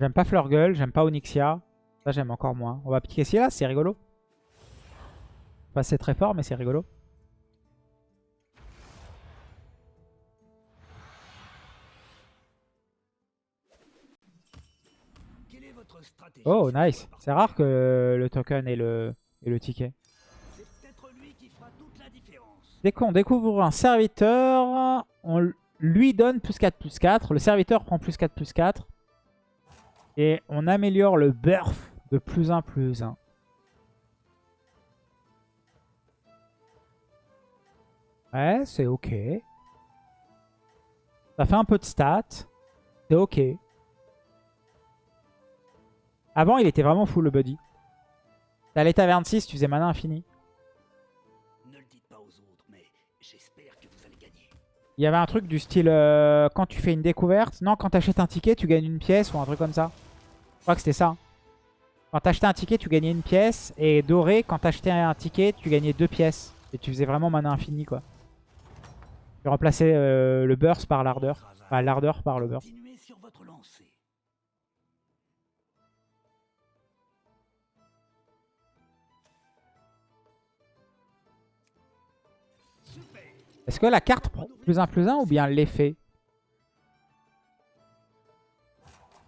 J'aime pas Fleurgueule, j'aime pas Onyxia. Ça, j'aime encore moins. On va piquer là, c'est rigolo. Pas c'est très fort, mais c'est rigolo. Oh, nice. C'est rare que le token et le, et le ticket. Dès qu'on découvre un serviteur, on lui donne plus 4 plus 4. Le serviteur prend plus 4 plus 4. Et on améliore le burf de plus 1 plus 1. Ouais, c'est ok. Ça fait un peu de stats. C'est ok. Avant, il était vraiment full le buddy. T'as l'état 26, tu faisais mana infini. Il y avait un truc du style, euh, quand tu fais une découverte, non, quand t'achètes un ticket, tu gagnes une pièce ou un truc comme ça. Je crois que c'était ça. Quand t'achetais un ticket, tu gagnais une pièce. Et doré, quand t'achetais un ticket, tu gagnais deux pièces. Et tu faisais vraiment mana infini, quoi. Tu remplaçais euh, le burst par l'ardeur. Enfin, l'ardeur par le burst. Est-ce que la carte prend plus 1 plus 1 ou bien l'effet?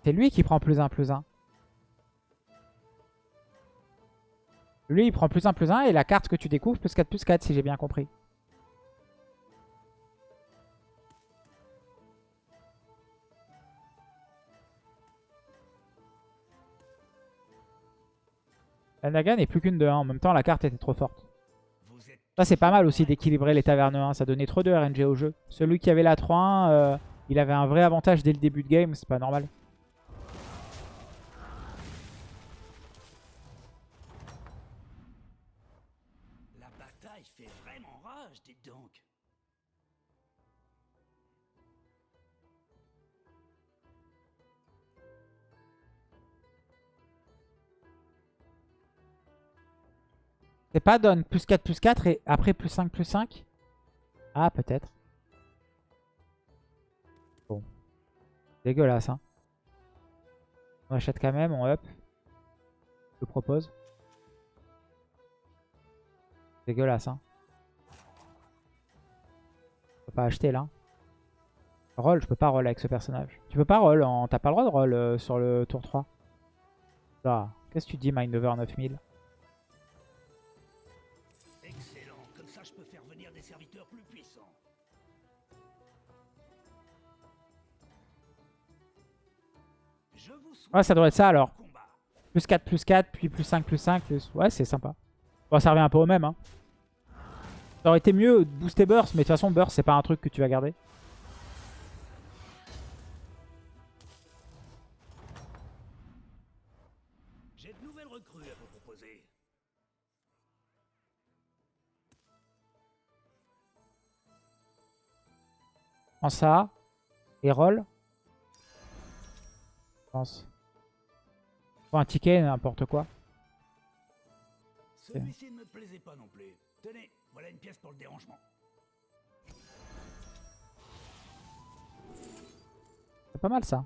C'est lui qui prend plus 1 plus 1. Lui, il prend plus 1 plus 1 et la carte que tu découvres, plus 4 plus 4, si j'ai bien compris. La Naga n'est plus qu'une de 1. En même temps, la carte était trop forte. Ça, c'est pas mal aussi d'équilibrer les tavernes 1. Ça donnait trop de RNG au jeu. Celui qui avait la 3-1, euh, il avait un vrai avantage dès le début de game. C'est pas normal. C'est pas donne plus 4 plus 4 et après plus 5 plus 5 Ah, peut-être. Bon. Dégueulasse, hein. On achète quand même, on up. Je propose. Dégueulasse, hein. Je peux pas acheter, là. Roll, je peux pas roll avec ce personnage. Tu peux pas roll, en... t'as pas le droit de roll euh, sur le tour 3. Ah, qu'est-ce que tu dis, Mindover 9000 Ouais, ça doit être ça alors. Plus 4, plus 4, puis plus 5, plus 5. Plus... Ouais, c'est sympa. Bon, ça revient un peu au même. Hein. Ça aurait été mieux de booster Burst, mais de toute façon, Burst, c'est pas un truc que tu vas garder. J'ai de nouvelles recrues à vous proposer. Prends ça. Et roll. Je pense un ticket, n'importe quoi. Celui-ci ne me plaisait pas non plus. Tenez, voilà une pièce pour le dérangement. C'est pas mal ça.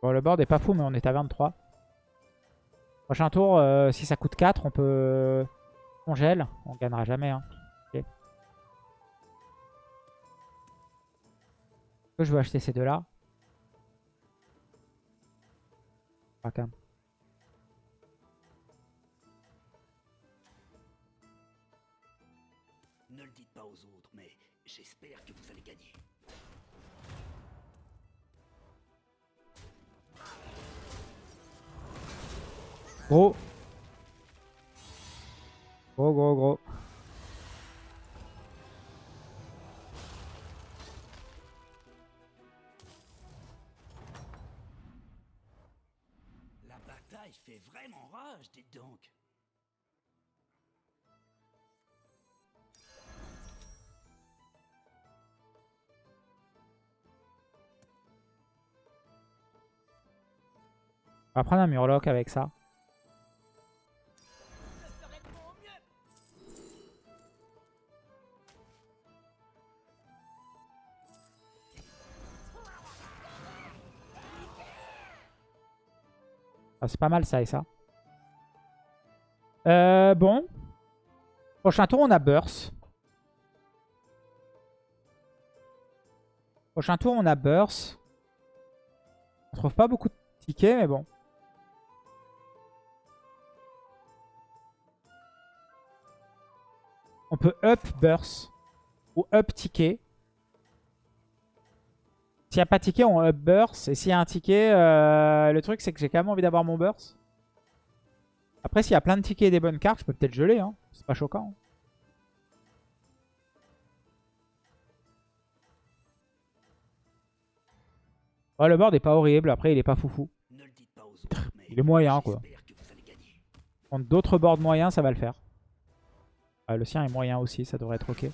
Bon, le board est pas fou, mais on est à 23. Prochain tour, euh, si ça coûte 4, on peut... On gèle. On gagnera jamais. Hein. Je veux acheter ces deux-là? Pas quand Ne le dites pas aux autres, mais j'espère que vous allez gagner. Gros. Gros, gros, gros. La bataille fait vraiment rage, dites donc. On va prendre un Murloc avec ça. Ah, c'est pas mal ça et ça. Euh, bon. Prochain tour, on a Burst. Prochain tour, on a Burst. On trouve pas beaucoup de tickets, mais bon. On peut up Burst ou up ticket. S'il n'y a pas de ticket, on up burst. Et s'il y a un ticket, euh, le truc c'est que j'ai quand même envie d'avoir mon burst. Après, s'il y a plein de tickets et des bonnes cartes, je peux peut-être geler. Hein. C'est pas choquant. le board est pas horrible. Après, il est pas foufou. il est moyen, quoi. Prendre d'autres boards moyens, ça va le faire. Ah, le sien est moyen aussi, ça devrait être ok.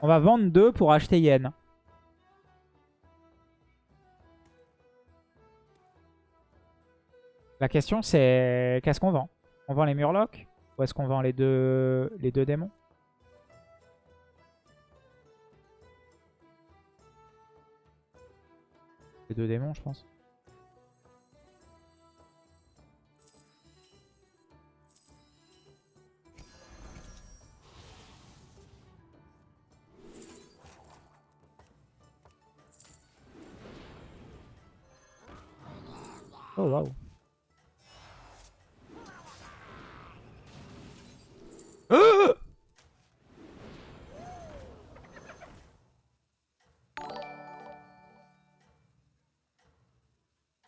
On va vendre deux pour acheter Yen. La question c'est qu'est-ce qu'on vend? On vend les Murlocs Ou est-ce qu'on vend les deux, les deux démons? Les deux démons je pense. Oh waouh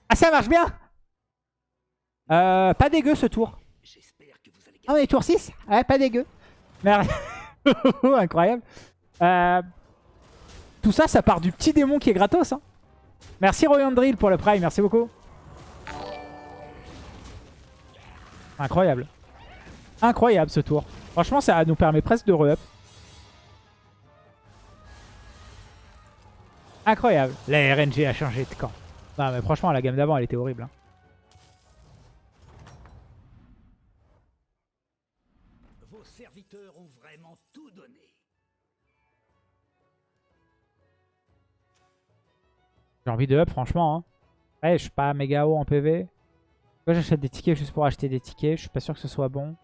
Ah ça marche bien euh, Pas dégueu ce tour. Ah on est tour 6 Ouais pas dégueu. Merde. Incroyable. Euh, tout ça ça part du petit démon qui est gratos. Hein. Merci Royan Drill pour le prime, merci beaucoup. Incroyable. Incroyable ce tour. Franchement, ça nous permet presque de re-up. Incroyable. La RNG a changé de camp. Non, mais franchement, la gamme d'avant, elle était horrible. Hein. Vos serviteurs ont vraiment tout donné. J'ai envie de up, franchement. Hein. Ouais, je suis pas méga haut en PV. Pourquoi j'achète des tickets juste pour acheter des tickets Je suis pas sûr que ce soit bon.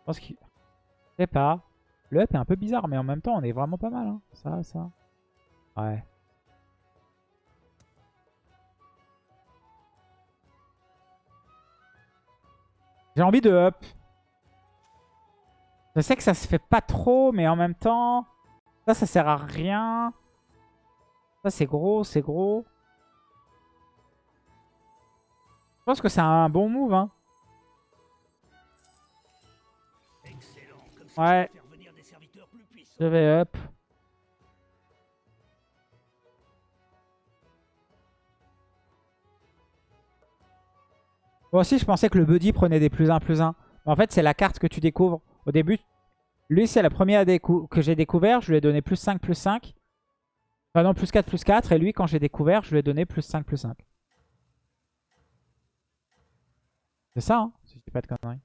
Je pense qu'il... Je sais pas. Le up est un peu bizarre, mais en même temps, on est vraiment pas mal. Hein. Ça, ça. Ouais. J'ai envie de up. Je sais que ça se fait pas trop, mais en même temps... Ça, ça sert à rien. Ça, c'est gros, c'est gros. Je pense que c'est un bon move, hein. Ouais. Je vais up. Moi aussi, je pensais que le buddy prenait des plus 1 plus 1. Mais en fait, c'est la carte que tu découvres. Au début, lui, c'est la première que j'ai découvert. Je lui ai donné plus 5 plus 5. Enfin non, plus 4 plus 4. Et lui, quand j'ai découvert, je lui ai donné plus 5 plus 5. C'est ça, hein, si je dis pas de conneries.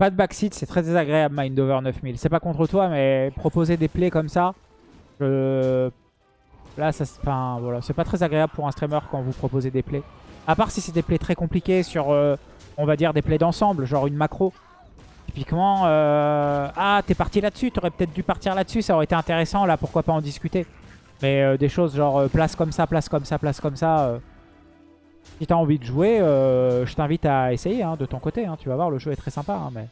Pas de backseat, c'est très désagréable Mindover 9000. C'est pas contre toi, mais proposer des plays comme ça, là, ça, enfin, c'est pas très agréable pour un streamer quand vous proposez des plays. À part si c'est des plays très compliqués sur, euh, on va dire, des plays d'ensemble, genre une macro. Typiquement, euh, ah, t'es parti là-dessus, t'aurais peut-être dû partir là-dessus, ça aurait été intéressant, là, pourquoi pas en discuter. Mais euh, des choses genre place comme ça, place comme ça, place comme ça... Si t'as envie de jouer, je t'invite à essayer hein, de ton côté. Hein. Tu vas voir, le jeu est très sympa. Hein, mais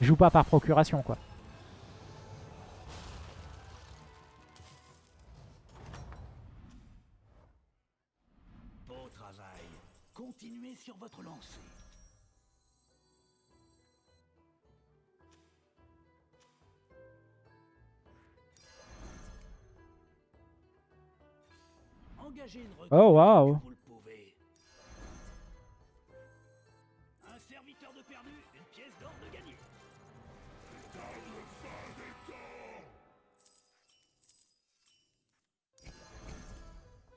Joue pas par procuration, quoi. Beau travail. Continuez sur votre lancée. Oh, waouh.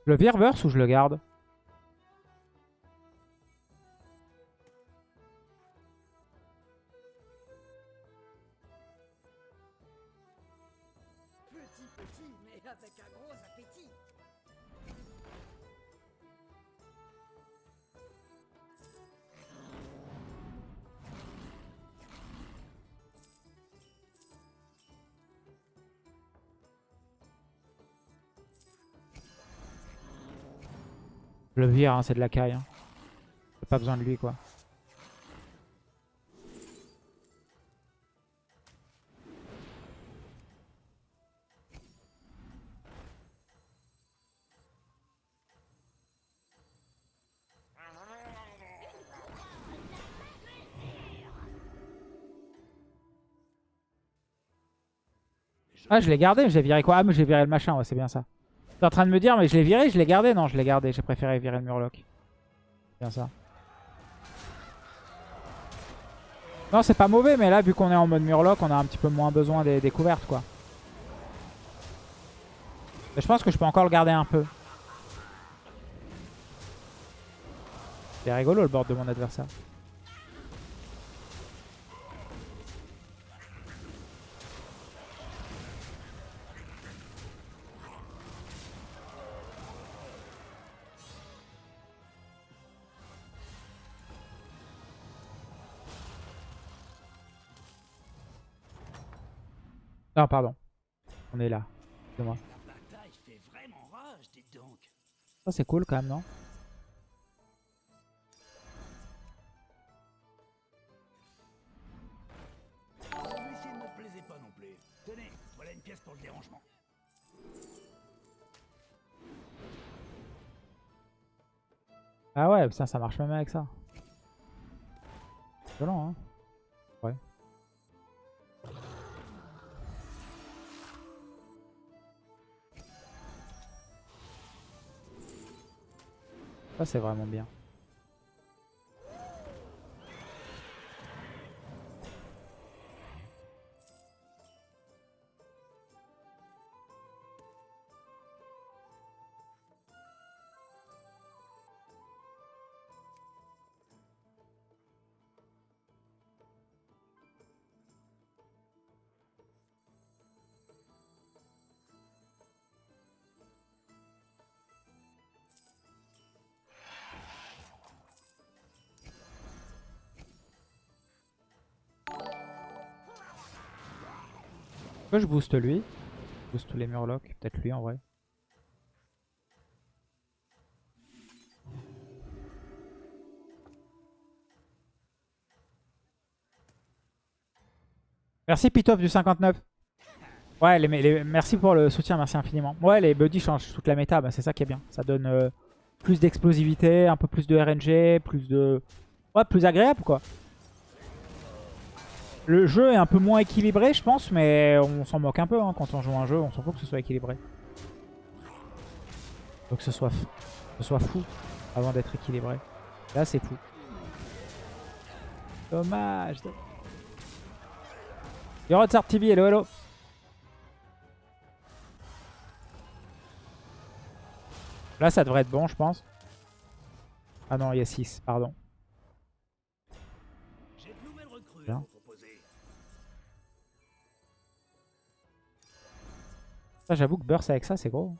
Le vire verse ou je le garde? Hein, c'est de la caille. Hein. J'ai pas besoin de lui, quoi. Ah, je l'ai gardé, je l'ai viré quoi? Ah, mais j'ai viré le machin, c'est bien ça. T'es en train de me dire, mais je l'ai viré, je l'ai gardé Non, je l'ai gardé, j'ai préféré virer le Murloc. Bien ça. Non, c'est pas mauvais, mais là, vu qu'on est en mode Murloc, on a un petit peu moins besoin des découvertes, quoi. Je pense que je peux encore le garder un peu. C'est rigolo le board de mon adversaire. Non, pardon. On est là. Ça, c'est cool quand même, non? Ah ouais, ça, ça marche même avec ça. Violent, hein C'est vraiment bien. Je booste lui? Je booste tous les murlocs. Peut-être lui en vrai. Merci Pitoff du 59. Ouais, les, les- merci pour le soutien, merci infiniment. Ouais, les buddies changent toute la méta, bah, c'est ça qui est bien. Ça donne euh, plus d'explosivité, un peu plus de RNG, plus de... Ouais, plus agréable quoi. Le jeu est un peu moins équilibré, je pense, mais on s'en moque un peu hein, quand on joue un jeu. On s'en fout que ce soit équilibré. Faut que ce soit, fou avant d'être équilibré. Là, c'est fou. Dommage. Yo, Rotsart TV, hello, hello. Là, ça devrait être bon, je pense. Ah non, il y a 6, pardon. J'avoue que burst avec ça, c'est gros.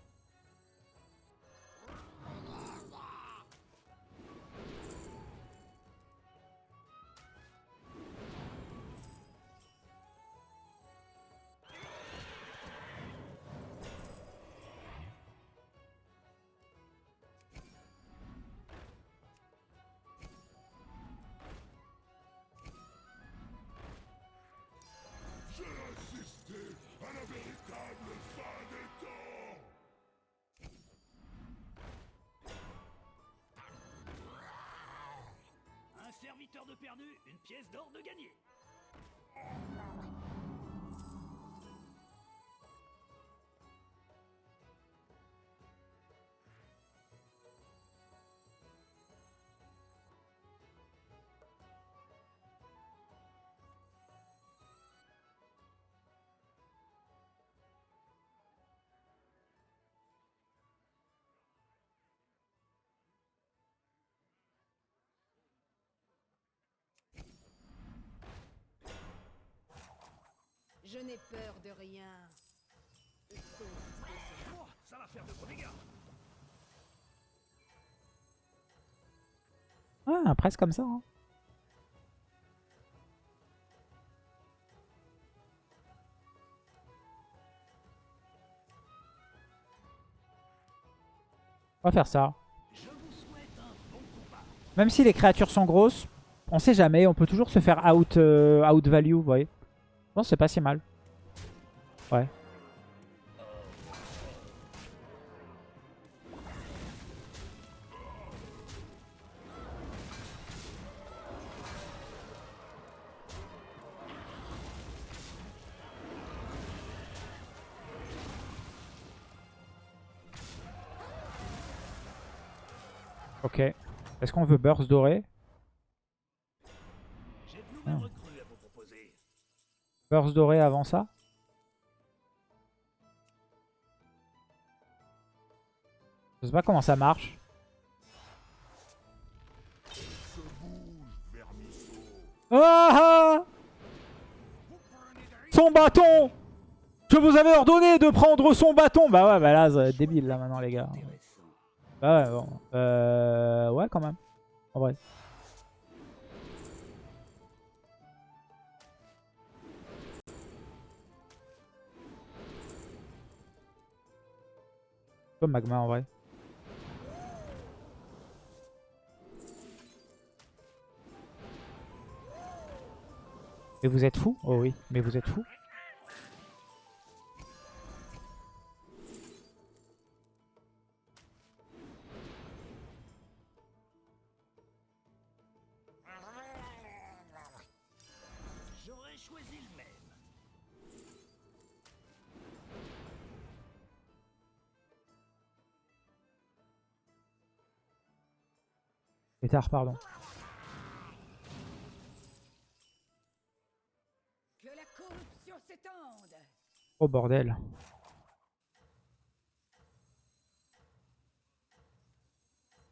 Serviteur de perdu, une pièce d'or de gagné. Je n'ai peur de rien. Oh, ça va faire de gros dégâts. Ah, presque comme ça. hein. On va faire ça. Je vous souhaite un bon combat. Même si les créatures sont grosses, on sait jamais. On peut toujours se faire out, euh, out value, vous voyez. Je pense que c'est pas si mal. Ouais. Ok. Est-ce qu'on veut burst doré? Burst doré avant ça Je sais pas comment ça marche. Ah ah Son bâton Je vous avais ordonné de prendre son bâton Bah ouais, bah là, débile là maintenant les gars. Bah ouais, bon. Euh... Ouais, quand même. En vrai. Magma en vrai. Mais vous êtes fou Oh oui, mais vous êtes fou Pétard, pardon. Que la corruption s'étende. Oh bordel.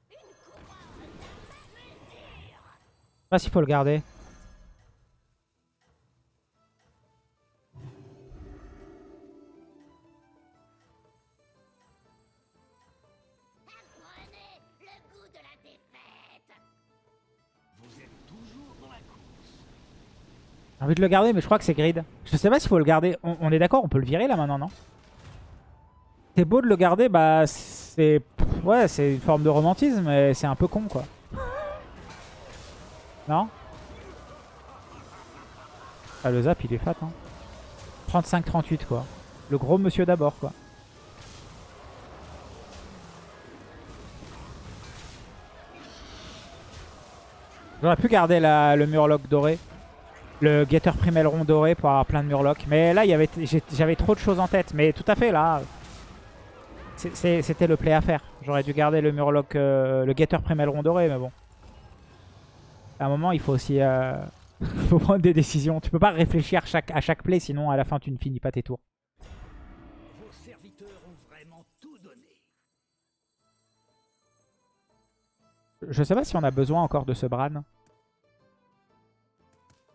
Je sais pas s'il faut le garder. Le garder, mais je crois que c'est grid. Je sais pas s'il faut le garder. On, on est d'accord, on peut le virer là maintenant, non? C'est beau de le garder, bah c'est... Ouais, c'est une forme de romantisme, mais c'est un peu con, quoi. Non? Ah, le zap, il est fat, hein. 35-38, quoi. Le gros monsieur d'abord, quoi. J'aurais pu garder la- le murloc doré. Le Getter Primelron doré pour avoir plein de murlocs. Mais là, j'avais trop de choses en tête. Mais tout à fait, là, c'était le play à faire. J'aurais dû garder le murloc, euh, le Getter Primelron doré, mais bon. À un moment, il faut aussi euh, faut prendre des décisions. Tu peux pas réfléchir chaque, à chaque play, sinon à la fin, tu ne finis pas tes tours. Vos serviteurs ont vraiment tout donné. Je sais pas si on a besoin encore de ce Bran.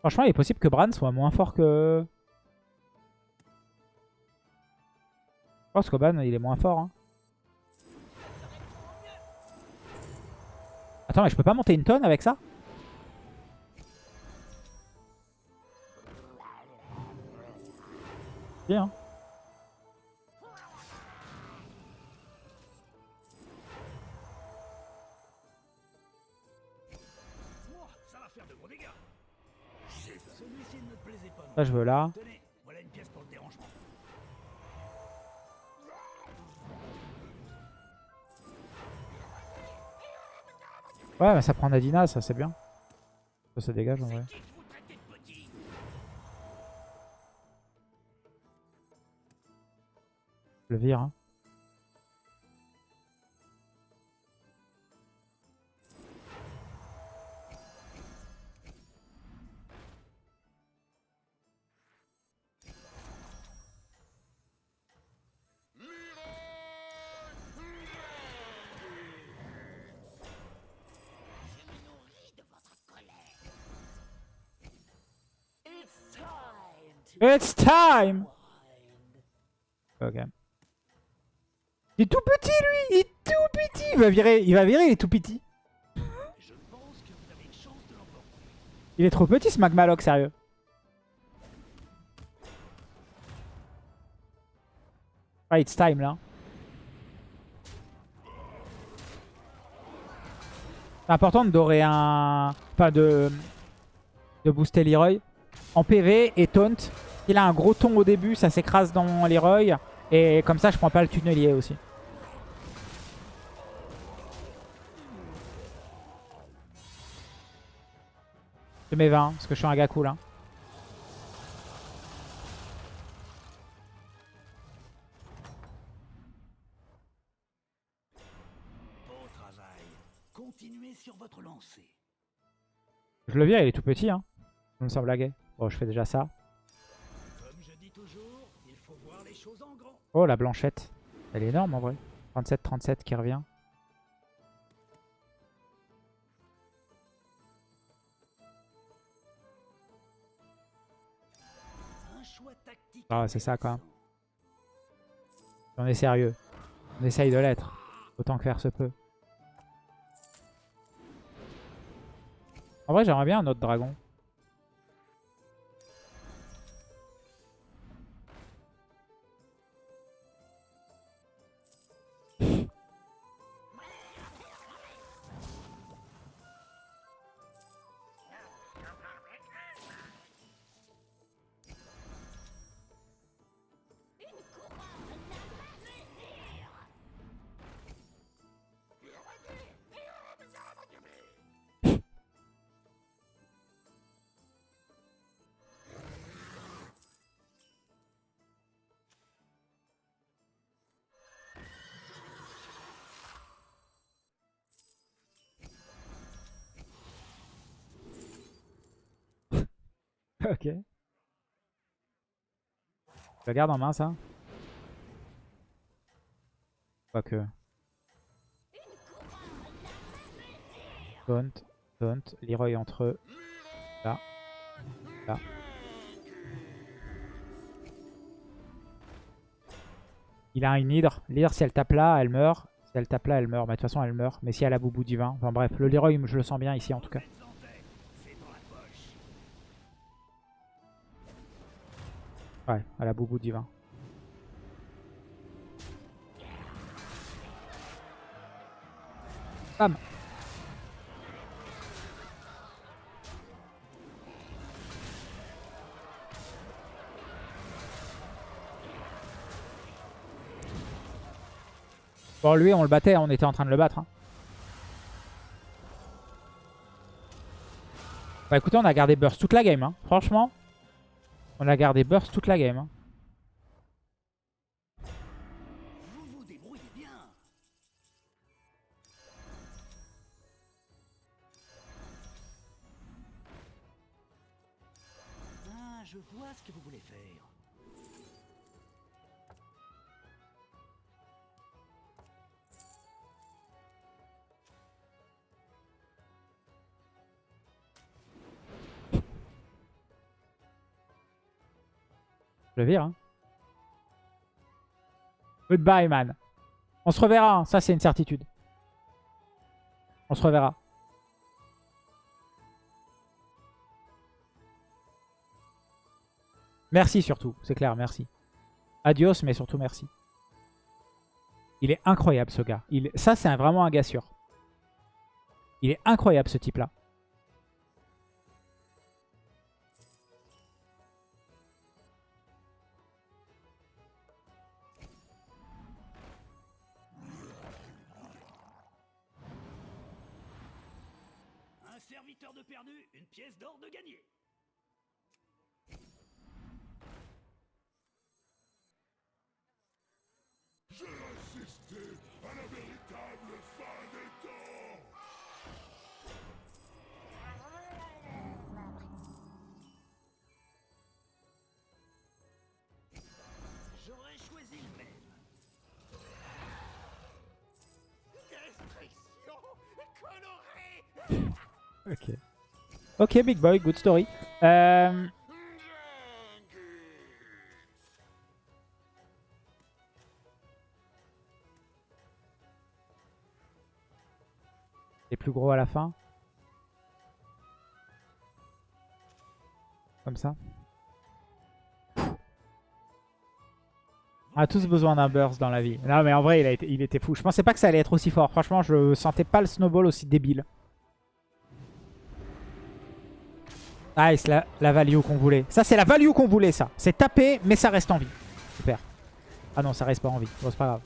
Franchement, il est possible que Bran soit moins fort que... Je pense qu'Oban, il est moins fort. hein. Attends, mais je peux pas monter une tonne avec ça? Bien. Moi, Ça, je veux là. Ouais, mais ça prend Nadina, ça c'est bien. Ça, ça dégage en vrai. Je le vire. Hein. It's time. Ok. Il est tout petit lui Il est tout petit Il va virer, il va virer, il est tout petit. Il est trop petit ce Magmaloc, sérieux. Ah, it's time là. C'est important de dorer un... Enfin de... De booster Leroy. En PV et taunt. Il a un gros ton au début, ça s'écrase dans Leroy. Et comme ça, je prends pas le tunnelier aussi. Je mets 20 parce que je suis un gars cool. Hein. Je le vire, il est tout petit. Hein. Comme sans blaguer. Bon, je fais déjà ça. Oh, la blanchette. Elle est énorme en vrai. 37-37 qui revient. Ah, c'est ça, quand même. On est sérieux. On essaye de l'être. Autant que faire se peut. En vrai, j'aimerais bien un autre dragon. ok. Je la garde en main, ça Quoique. Taunt, taunt, Leroy entre eux. Là. Là. Il a une hydre. L'hydre, si elle tape là, elle meurt. Si elle tape là, elle meurt. Mais de toute façon, elle meurt. Mais si elle a boubou divin. Enfin bref, le Leroy, je le sens bien ici en tout cas. Ouais, elle a boubou divin. Bam Bon, lui, on le battait, on était en train de le battre. hein. Bah écoutez, on a gardé Burst toute la game. hein. Franchement, on a gardé Burst toute la game. hein. Hein. Goodbye, man. On se reverra. hein. Ça, c'est une certitude. On se reverra. Merci surtout. C'est clair, merci. Adios, mais surtout merci. Il est incroyable, ce gars. Il... Ça, c'est vraiment un gars sûr. Il est incroyable, ce type-là. Perdu, une pièce d'or de gagné. J'aurais choisi le même. Destruction colorée Ok. Ok, big boy, good story. Euh, Les plus gros à la fin. Comme ça. On a tous besoin d'un burst dans la vie. Non mais en vrai il, il était fou. Je pensais pas que ça allait être aussi fort. Franchement je sentais pas le snowball aussi débile. Nice, la, la value qu'on voulait. Ça, c'est la value qu'on voulait, ça. C'est taper, mais ça reste en vie. Super. Ah non, ça reste pas en vie. Bon, c'est pas grave.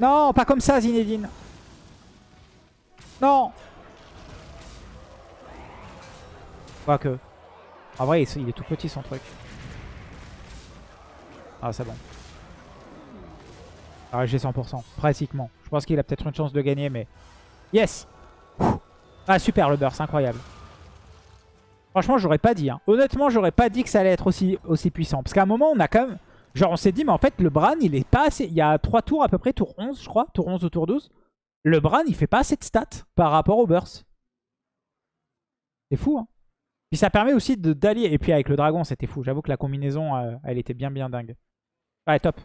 Non, pas comme ça, Zinedine. Non Quoique. En vrai, il est tout petit, son truc. Ah, c'est bon. Ah, j'ai 100%. Pratiquement. Je pense qu'il a peut-être une chance de gagner, mais... Yes Ah, super, le burst. Incroyable. Franchement, j'aurais pas dit. hein. Honnêtement, j'aurais pas dit que ça allait être aussi, puissant. Parce qu'à un moment, on a quand même... Genre, on s'est dit, mais en fait, le Bran, il est pas assez... Il y a 3 tours à peu près, tour 11, je crois. Tour 11 ou tour 12. Le Bran, il fait pas assez de stats par rapport au burst. C'est fou, hein. Puis ça permet aussi d'allier. Et puis avec le dragon, c'était fou. J'avoue que la combinaison, euh, elle était bien, bien dingue. Ouais, top.